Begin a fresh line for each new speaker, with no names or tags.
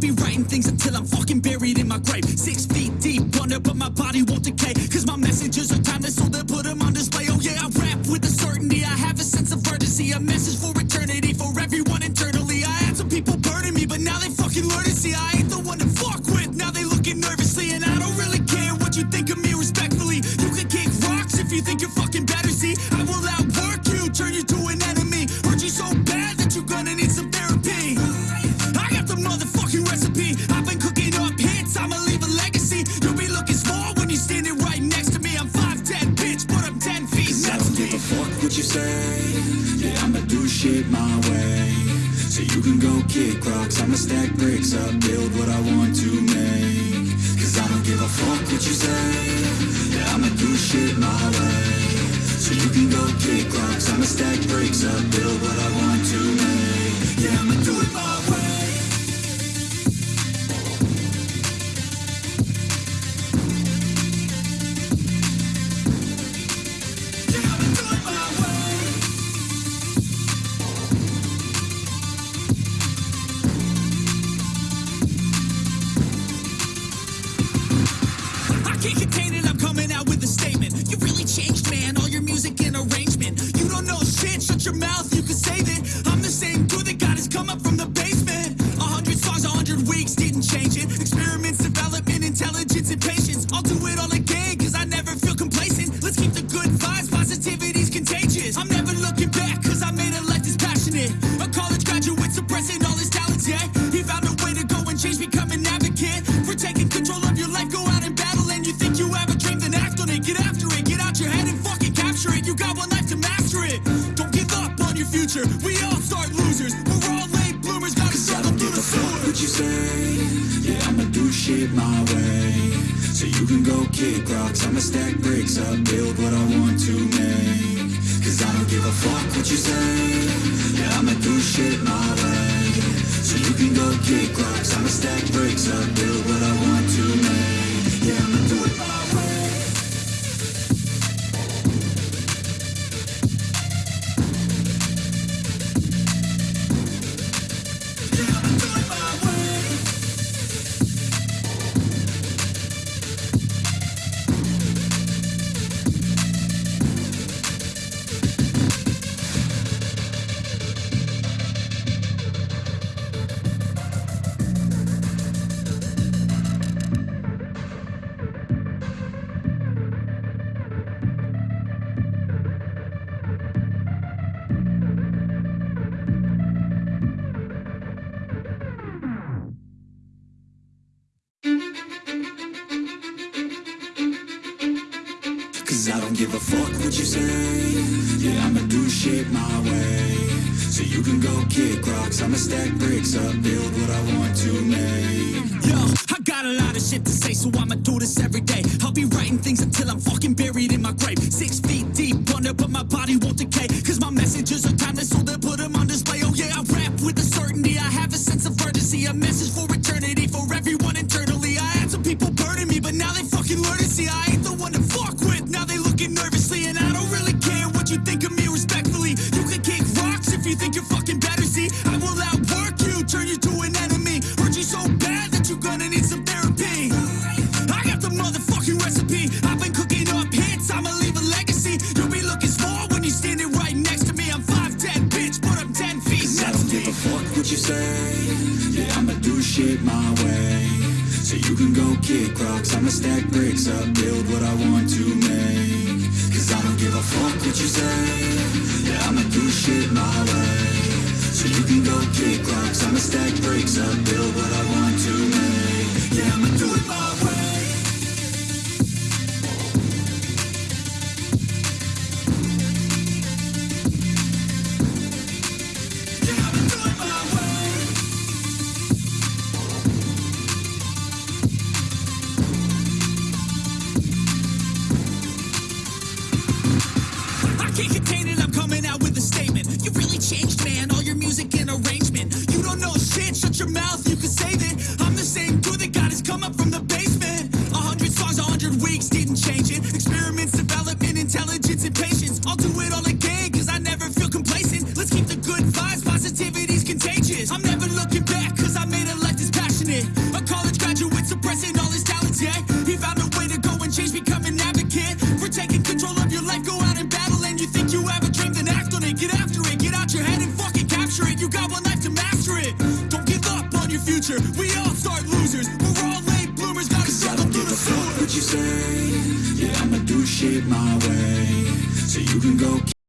be writing things until I'm fucking buried in my grave. Six feet deep under, but my body won't decay. Cause my messages are timeless, so they put them on display. Oh yeah, I rap with a certainty. I have a sense of urgency, a message for eternity for everyone internally. I had some people burning me, but now they fucking learn to see I ain't the one to fuck with. Now they looking nervously, and I don't really care what you think of me respectfully. You can kick rocks if you think you're fucking recipe. I've been cooking up hits, I'ma leave a legacy. You'll be looking small when you're standing right next to me. I'm 5'10, bitch, but I'm 10 feet
I
next
don't give a fuck what you say. Yeah, I'ma do shit my way. So you can go kick rocks. I'ma stack bricks up, build what I want to make. Cause I don't give a fuck what you say. Yeah, I'ma do shit my way. So you can go kick rocks. I'ma stack bricks up, build what I want to make.
Music and arrangement. You don't know shit, shut your mouth, you can save it. I'm the same dude that got his come up from the basement. A hundred songs, a hundred weeks, didn't change it. Losers. We're all late bloomers, gotta struggle
don't
through the sewer.
what you say. Yeah, I'ma do shit my way. So you can go kick rocks. I'ma stack bricks up, build what I want to make. Cause I don't give a fuck what you say. Yeah, I'ma do shit my way. So you can go kick rocks. I'ma stack bricks up, build what I want to make. Cause I don't give a fuck what you say. Yeah, I'ma do shit my way. So you can go kick rocks. I'ma stack bricks up, build what I want to make.
Yo, I got a lot of shit to say, so I'ma do this every day. I'll be writing things until I'm fucking buried in my grave. Six feet deep under, but my body won't decay. Cause my messages are timeless, so they put them what you think of me respectfully. You can kick rocks if you think you're fucking better. See, I will outwork you, turn you to an enemy. Hurt you so bad that you're gonna need some therapy. I got the motherfucking recipe. I've been cooking up hits, I'ma leave a legacy. You'll be looking small when you're standing right next to me. I'm 5'10, bitch, but I'm 10 feet
Cause I don't
to
give a fuck what you say. Yeah, I'ma do shit my way. So you can go kick rocks. I'ma stack bricks up, build what I want to make. Cause I don't give a fuck what you say. Yeah, I'ma do shit my way. So you can go kick rocks. I'ma stack bricks up, build what I
music and arrangement. You don't know shit, shut your mouth, you can save it. Future. We all start losers. We're all late bloomers. Gotta
Cause I
struggle
don't
through
give
the
a fuck
sewer.
what you say Yeah, I'ma do shit my way So you can go